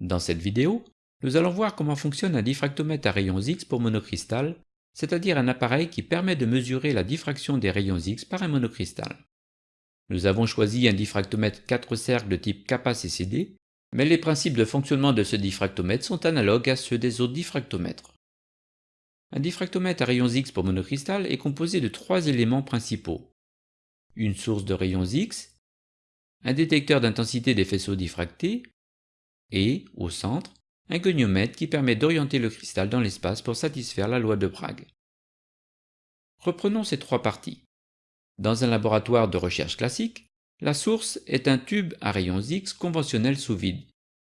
Dans cette vidéo, nous allons voir comment fonctionne un diffractomètre à rayons X pour monocristal, c'est-à-dire un appareil qui permet de mesurer la diffraction des rayons X par un monocristal. Nous avons choisi un diffractomètre 4 cercles de type kappa-CCD, mais les principes de fonctionnement de ce diffractomètre sont analogues à ceux des autres diffractomètres. Un diffractomètre à rayons X pour monocristal est composé de trois éléments principaux. Une source de rayons X, un détecteur d'intensité des faisceaux diffractés, et, au centre, un goniomètre qui permet d'orienter le cristal dans l'espace pour satisfaire la loi de Bragg. Reprenons ces trois parties. Dans un laboratoire de recherche classique, la source est un tube à rayons X conventionnel sous vide,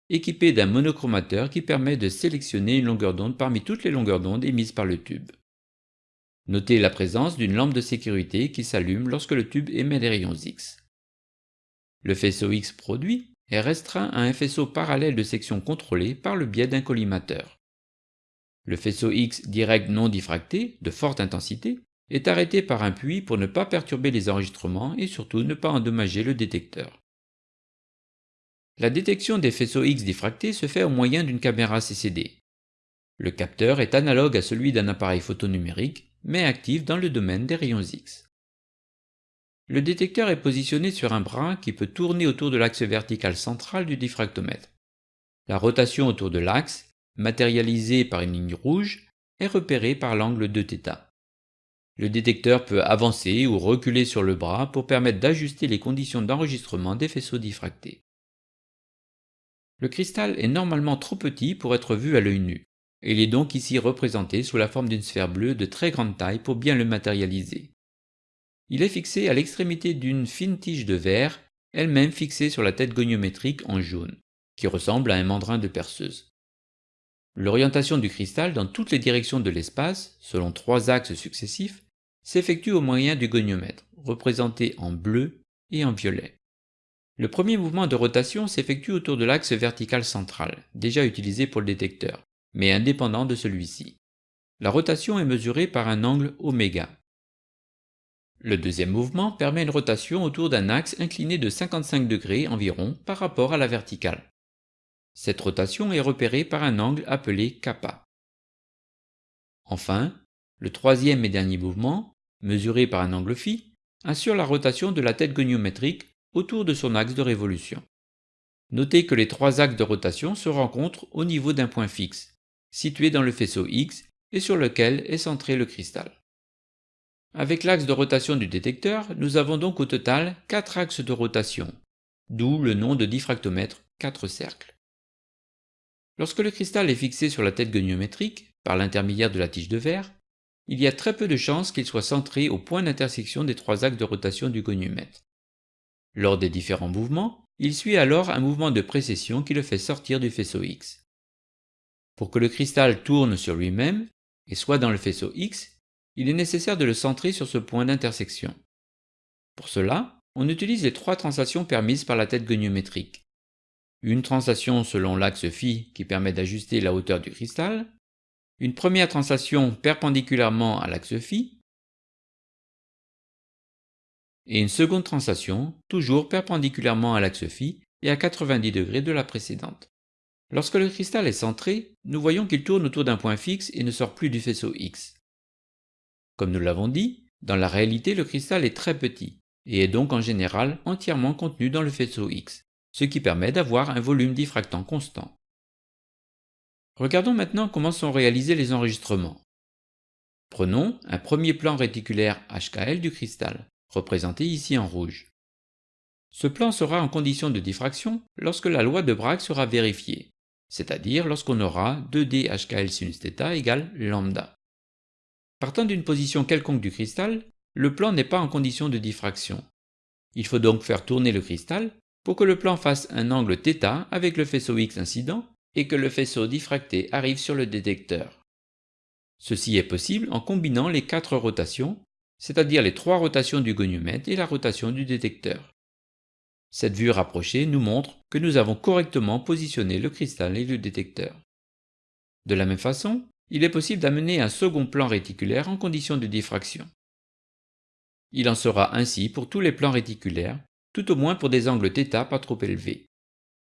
équipé d'un monochromateur qui permet de sélectionner une longueur d'onde parmi toutes les longueurs d'onde émises par le tube. Notez la présence d'une lampe de sécurité qui s'allume lorsque le tube émet des rayons X. Le faisceau X produit est restreint à un faisceau parallèle de section contrôlée par le biais d'un collimateur. Le faisceau X direct non diffracté, de forte intensité, est arrêté par un puits pour ne pas perturber les enregistrements et surtout ne pas endommager le détecteur. La détection des faisceaux X diffractés se fait au moyen d'une caméra CCD. Le capteur est analogue à celui d'un appareil photonumérique, mais actif dans le domaine des rayons X. Le détecteur est positionné sur un bras qui peut tourner autour de l'axe vertical central du diffractomètre. La rotation autour de l'axe, matérialisée par une ligne rouge, est repérée par l'angle de θ. Le détecteur peut avancer ou reculer sur le bras pour permettre d'ajuster les conditions d'enregistrement des faisceaux diffractés. Le cristal est normalement trop petit pour être vu à l'œil nu, il est donc ici représenté sous la forme d'une sphère bleue de très grande taille pour bien le matérialiser. Il est fixé à l'extrémité d'une fine tige de verre, elle-même fixée sur la tête goniométrique en jaune, qui ressemble à un mandrin de perceuse. L'orientation du cristal dans toutes les directions de l'espace, selon trois axes successifs, s'effectue au moyen du goniomètre, représenté en bleu et en violet. Le premier mouvement de rotation s'effectue autour de l'axe vertical central, déjà utilisé pour le détecteur, mais indépendant de celui-ci. La rotation est mesurée par un angle oméga, le deuxième mouvement permet une rotation autour d'un axe incliné de 55 degrés environ par rapport à la verticale. Cette rotation est repérée par un angle appelé kappa. Enfin, le troisième et dernier mouvement, mesuré par un angle phi, assure la rotation de la tête goniométrique autour de son axe de révolution. Notez que les trois axes de rotation se rencontrent au niveau d'un point fixe, situé dans le faisceau X et sur lequel est centré le cristal. Avec l'axe de rotation du détecteur, nous avons donc au total 4 axes de rotation, d'où le nom de diffractomètre 4 cercles. Lorsque le cristal est fixé sur la tête goniométrique, par l'intermédiaire de la tige de verre, il y a très peu de chances qu'il soit centré au point d'intersection des trois axes de rotation du goniomètre. Lors des différents mouvements, il suit alors un mouvement de précession qui le fait sortir du faisceau X. Pour que le cristal tourne sur lui-même et soit dans le faisceau X, il est nécessaire de le centrer sur ce point d'intersection. Pour cela, on utilise les trois translations permises par la tête goniométrique. Une translation selon l'axe phi qui permet d'ajuster la hauteur du cristal, une première translation perpendiculairement à l'axe phi, et une seconde translation toujours perpendiculairement à l'axe phi et à 90 degrés de la précédente. Lorsque le cristal est centré, nous voyons qu'il tourne autour d'un point fixe et ne sort plus du faisceau X. Comme nous l'avons dit, dans la réalité le cristal est très petit, et est donc en général entièrement contenu dans le faisceau X, ce qui permet d'avoir un volume diffractant constant. Regardons maintenant comment sont réalisés les enregistrements. Prenons un premier plan réticulaire HKL du cristal, représenté ici en rouge. Ce plan sera en condition de diffraction lorsque la loi de Bragg sera vérifiée, c'est-à-dire lorsqu'on aura 2D HKL sinus θ égale lambda. Partant d'une position quelconque du cristal, le plan n'est pas en condition de diffraction. Il faut donc faire tourner le cristal pour que le plan fasse un angle θ avec le faisceau X incident et que le faisceau diffracté arrive sur le détecteur. Ceci est possible en combinant les quatre rotations, c'est-à-dire les trois rotations du goniomètre et la rotation du détecteur. Cette vue rapprochée nous montre que nous avons correctement positionné le cristal et le détecteur. De la même façon, il est possible d'amener un second plan réticulaire en condition de diffraction. Il en sera ainsi pour tous les plans réticulaires, tout au moins pour des angles θ pas trop élevés.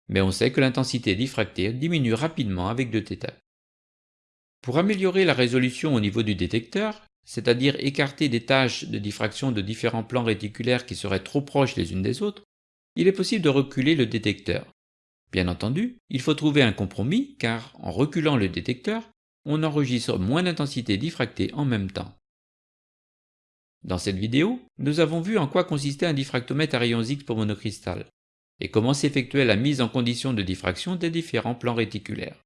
mais on sait que l'intensité diffractée diminue rapidement avec deux θ. Pour améliorer la résolution au niveau du détecteur, c'est-à-dire écarter des tâches de diffraction de différents plans réticulaires qui seraient trop proches les unes des autres, il est possible de reculer le détecteur. Bien entendu, il faut trouver un compromis car en reculant le détecteur, on enregistre moins d'intensité diffractée en même temps. Dans cette vidéo, nous avons vu en quoi consistait un diffractomètre à rayons X pour monocristal et comment s'effectuait la mise en condition de diffraction des différents plans réticulaires.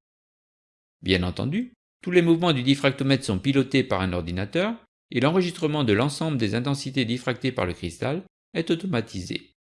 Bien entendu, tous les mouvements du diffractomètre sont pilotés par un ordinateur et l'enregistrement de l'ensemble des intensités diffractées par le cristal est automatisé.